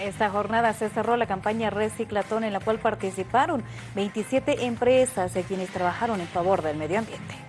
Esta jornada se cerró la campaña Reciclatón en la cual participaron 27 empresas quienes trabajaron en favor del medio ambiente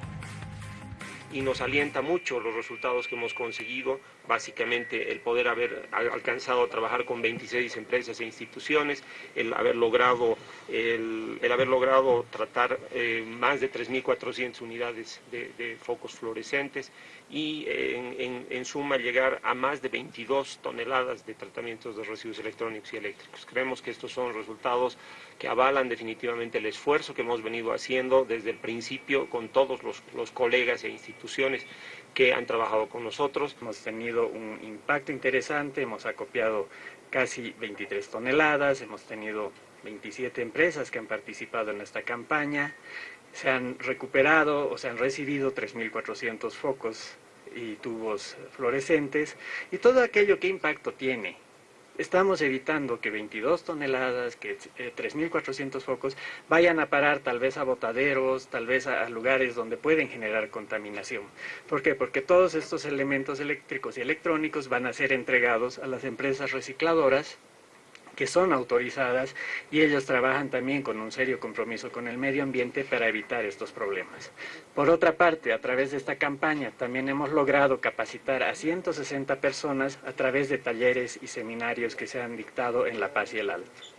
y nos alienta mucho los resultados que hemos conseguido, básicamente el poder haber alcanzado a trabajar con 26 empresas e instituciones, el haber logrado, el, haber logrado tratar eh, más de 3.400 unidades de, focos fluorescentes y en, suma llegar a más de 22 toneladas de tratamientos de residuos electrónicos y eléctricos. Creemos que estos son resultados que avalan definitivamente el esfuerzo que hemos venido haciendo desde el principio con todos los, los colegas e instituciones instituciones que han trabajado con nosotros. Hemos tenido un impacto interesante, hemos acopiado casi 23 toneladas, hemos tenido 27 empresas que han participado en esta campaña, se han recuperado o se han recibido 3.400 focos y tubos fluorescentes y todo aquello que impacto tiene estamos evitando que 22 toneladas, que 3.400 eh, focos vayan a parar tal vez a botaderos, tal vez a, lugares donde pueden generar contaminación. ¿Por qué? Porque todos estos elementos eléctricos y electrónicos van a ser entregados a las empresas recicladoras que son autorizadas y ellos trabajan también con un serio compromiso con el medio ambiente para evitar estos problemas. Por otra parte, a través de esta campaña también hemos logrado capacitar a 160 personas a través de talleres y seminarios que se han dictado en La Paz y el Alto.